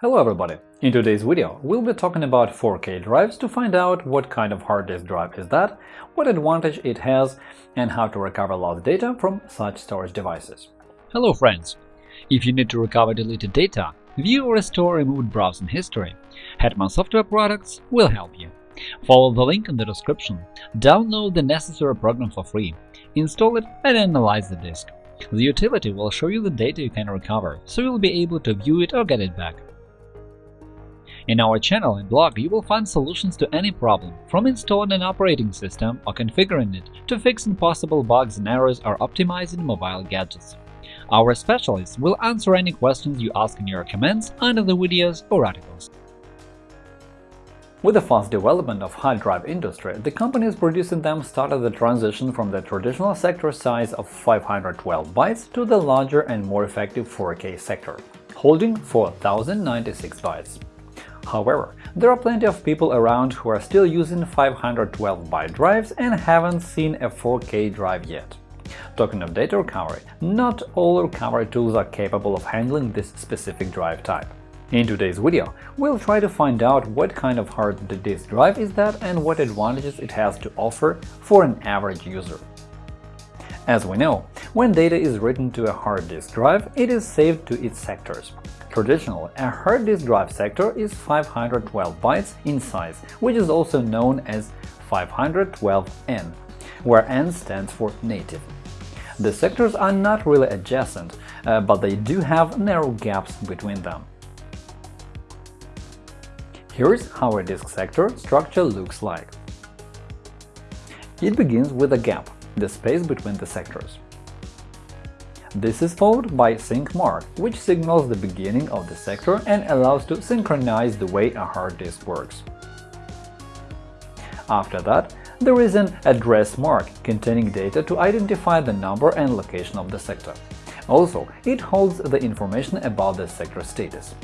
Hello everybody! In today's video, we'll be talking about 4K drives to find out what kind of hard disk drive is that, what advantage it has, and how to recover lost data from such storage devices. Hello friends! If you need to recover deleted data, view or restore removed browsing history, Hetman Software Products will help you. Follow the link in the description, download the necessary program for free, install it and analyze the disk. The utility will show you the data you can recover, so you'll be able to view it or get it back. In our channel and blog, you will find solutions to any problem, from installing an operating system or configuring it to fixing possible bugs and errors or optimizing mobile gadgets. Our specialists will answer any questions you ask in your comments under the videos or articles. With the fast development of hard drive industry, the companies producing them started the transition from the traditional sector size of 512 bytes to the larger and more effective 4K sector, holding 4096 bytes. However, there are plenty of people around who are still using 512-byte drives and haven't seen a 4K drive yet. Talking of data recovery, not all recovery tools are capable of handling this specific drive type. In today's video, we'll try to find out what kind of hard disk drive is that and what advantages it has to offer for an average user. As we know, when data is written to a hard disk drive, it is saved to its sectors. Traditionally, a hard disk drive sector is 512 bytes in size, which is also known as 512N, where N stands for native. The sectors are not really adjacent, uh, but they do have narrow gaps between them. Here's how a disk sector structure looks like. It begins with a gap, the space between the sectors. This is followed by sync mark, which signals the beginning of the sector and allows to synchronize the way a hard disk works. After that, there is an address mark containing data to identify the number and location of the sector. Also, it holds the information about the sector status.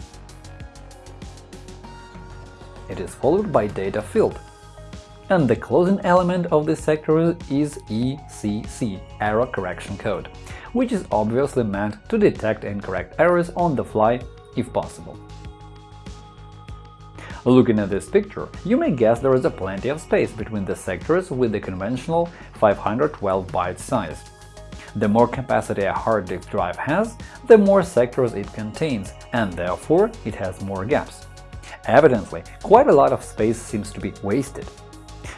It is followed by data field, and the closing element of this sector is ECC – Error Correction Code, which is obviously meant to detect and correct errors on the fly if possible. Looking at this picture, you may guess there is a plenty of space between the sectors with the conventional 512 byte size. The more capacity a hard disk drive has, the more sectors it contains, and therefore it has more gaps. Evidently, quite a lot of space seems to be wasted.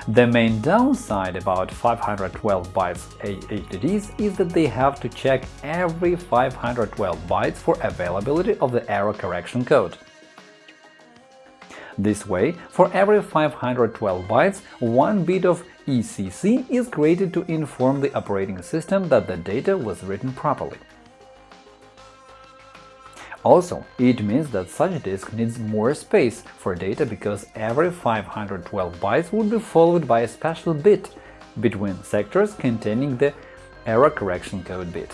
The main downside about 512 bytes HDDs is that they have to check every 512 bytes for availability of the error correction code. This way, for every 512 bytes, one bit of ECC is created to inform the operating system that the data was written properly. Also, it means that such disk needs more space for data because every 512 bytes would be followed by a special bit between sectors containing the error correction code bit.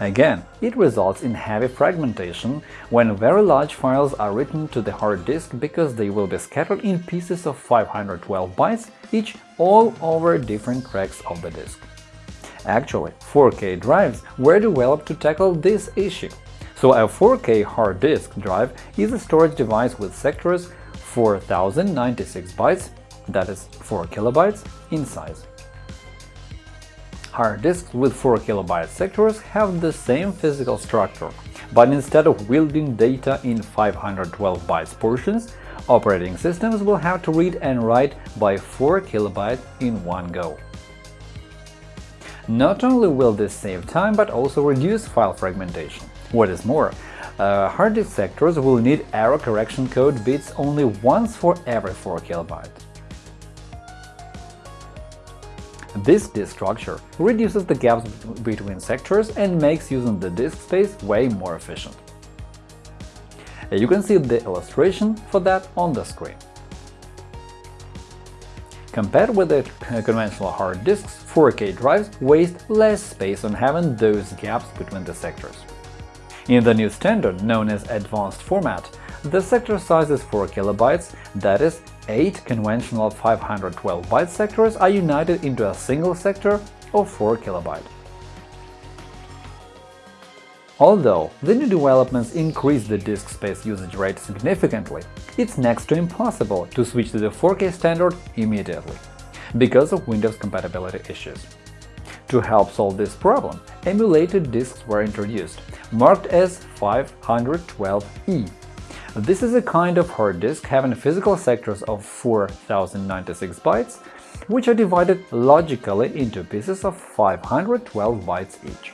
Again, it results in heavy fragmentation when very large files are written to the hard disk because they will be scattered in pieces of 512 bytes each all over different tracks of the disk. Actually, 4K drives were developed to tackle this issue. So a 4K hard disk drive is a storage device with sectors 4096 bytes, that is 4 kilobytes, in size. Hard disks with 4 kilobyte sectors have the same physical structure, but instead of wielding data in 512 bytes portions, operating systems will have to read and write by 4 kilobytes in one go. Not only will this save time, but also reduce file fragmentation. What is more, uh, hard disk sectors will need error correction code bits only once for every 4 KB. This disk structure reduces the gaps between sectors and makes using the disk space way more efficient. You can see the illustration for that on the screen. Compared with the conventional hard disks, 4K drives waste less space on having those gaps between the sectors. In the new standard, known as Advanced Format, the sector size is 4 kilobytes, that is, 8 conventional 512-byte sectors are united into a single sector of 4 kilobyte. Although the new developments increase the disk space usage rate significantly, it's next to impossible to switch to the 4K standard immediately, because of Windows compatibility issues. To help solve this problem, emulated disks were introduced, marked as 512E. This is a kind of hard disk having physical sectors of 4096 bytes, which are divided logically into pieces of 512 bytes each.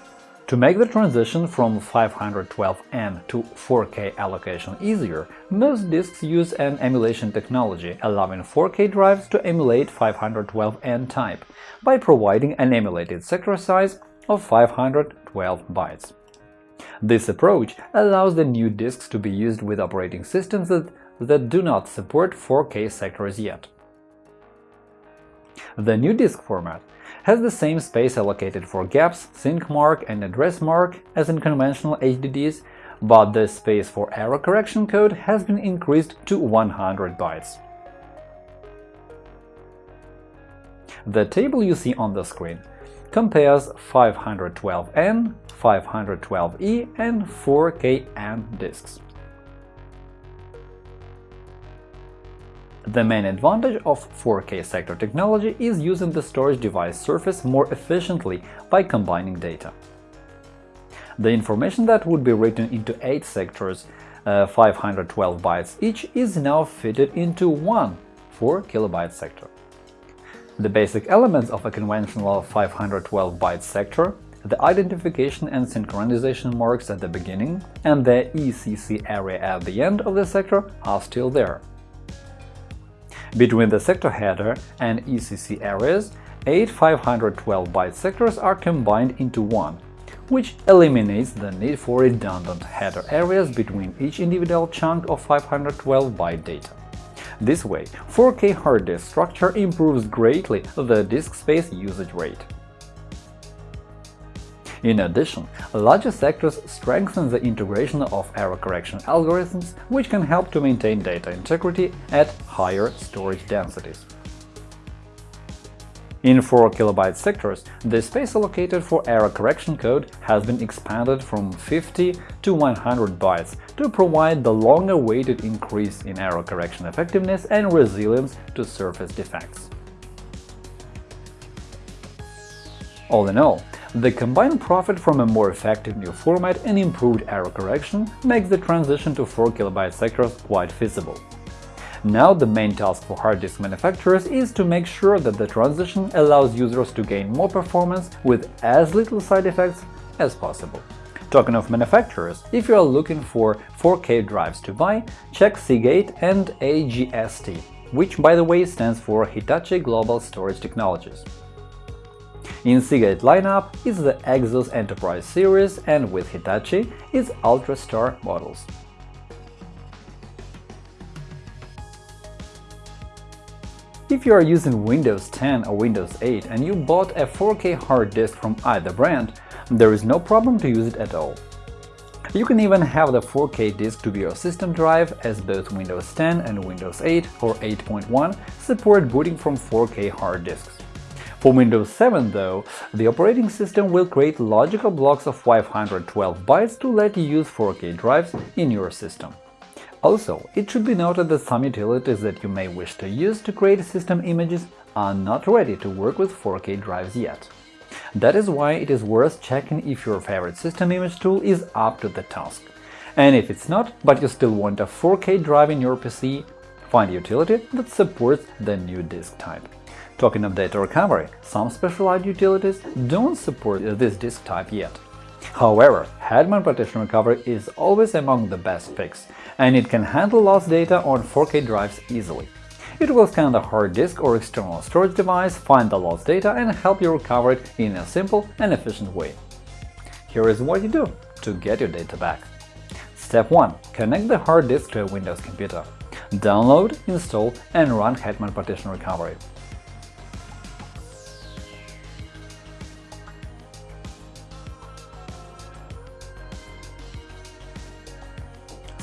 To make the transition from 512N to 4K allocation easier, most disks use an emulation technology, allowing 4K drives to emulate 512N type by providing an emulated sector size of 512 bytes. This approach allows the new disks to be used with operating systems that, that do not support 4K sectors yet. The new disk format has the same space allocated for gaps, sync mark, and address mark as in conventional HDDs, but the space for error correction code has been increased to 100 bytes. The table you see on the screen compares 512N, 512E, and 4KN disks. The main advantage of 4K sector technology is using the storage device surface more efficiently by combining data. The information that would be written into 8 sectors, uh, 512 bytes each, is now fitted into one 4 kilobyte sector. The basic elements of a conventional 512 byte sector the identification and synchronization marks at the beginning and the ECC area at the end of the sector are still there. Between the sector header and ECC areas, eight 512-byte sectors are combined into one, which eliminates the need for redundant header areas between each individual chunk of 512-byte data. This way, 4K hard disk structure improves greatly the disk space usage rate. In addition, larger sectors strengthen the integration of error correction algorithms, which can help to maintain data integrity at higher storage densities. In 4 kilobyte sectors, the space allocated for error correction code has been expanded from 50 to 100 bytes to provide the long-awaited increase in error correction effectiveness and resilience to surface defects. All in all, the combined profit from a more effective new format and improved error correction makes the transition to 4 KB sectors quite feasible. Now the main task for hard disk manufacturers is to make sure that the transition allows users to gain more performance with as little side effects as possible. Talking of manufacturers, if you are looking for 4K drives to buy, check Seagate and HGST, which by the way stands for Hitachi Global Storage Technologies. In Seagate lineup is the Exos Enterprise series and with Hitachi is UltraStar models. If you are using Windows 10 or Windows 8 and you bought a 4K hard disk from either brand, there is no problem to use it at all. You can even have the 4K disk to be your system drive, as both Windows 10 and Windows 8 or 8.1 support booting from 4K hard disks. For Windows 7, though, the operating system will create logical blocks of 512 bytes to let you use 4K drives in your system. Also, it should be noted that some utilities that you may wish to use to create system images are not ready to work with 4K drives yet. That is why it is worth checking if your favorite system image tool is up to the task. And if it's not, but you still want a 4K drive in your PC, find a utility that supports the new disk type. Talking of data recovery, some specialized utilities don't support this disk type yet. However, Hetman Partition Recovery is always among the best picks, and it can handle lost data on 4K drives easily. It will scan the hard disk or external storage device, find the lost data, and help you recover it in a simple and efficient way. Here is what you do to get your data back. Step 1. Connect the hard disk to a Windows computer. Download, install, and run Hetman Partition Recovery.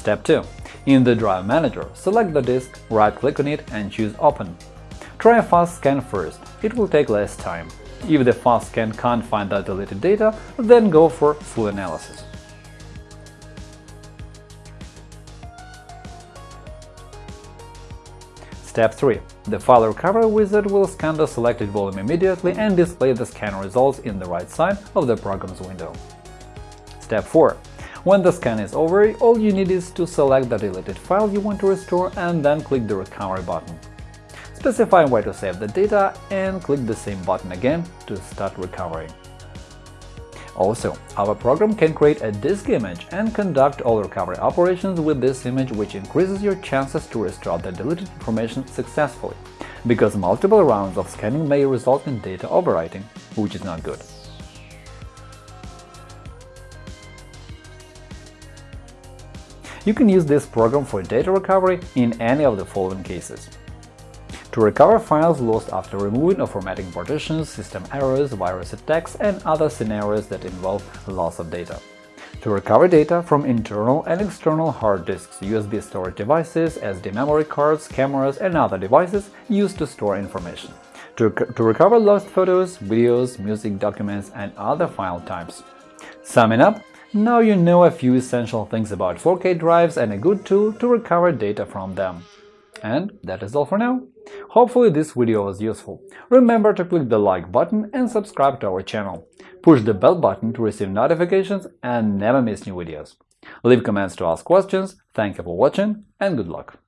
Step 2. In the Drive Manager, select the disk, right-click on it and choose Open. Try a fast scan first, it will take less time. If the fast scan can't find the deleted data, then go for full analysis. Step 3. The file recovery wizard will scan the selected volume immediately and display the scan results in the right side of the Programs window. Step 4. When the scan is over, all you need is to select the deleted file you want to restore and then click the Recovery button. Specify where to save the data and click the same button again to start recovery. Also, our program can create a disk image and conduct all recovery operations with this image which increases your chances to restore the deleted information successfully, because multiple rounds of scanning may result in data overwriting, which is not good. You can use this program for data recovery in any of the following cases. To recover files lost after removing or formatting partitions, system errors, virus attacks, and other scenarios that involve loss of data. To recover data from internal and external hard disks, USB storage devices, SD memory cards, cameras, and other devices used to store information. To, to recover lost photos, videos, music, documents, and other file types. Summing up, now you know a few essential things about 4K drives and a good tool to recover data from them. And that is all for now. Hopefully this video was useful. Remember to click the like button and subscribe to our channel. Push the bell button to receive notifications and never miss new videos. Leave comments to ask questions, thank you for watching and good luck!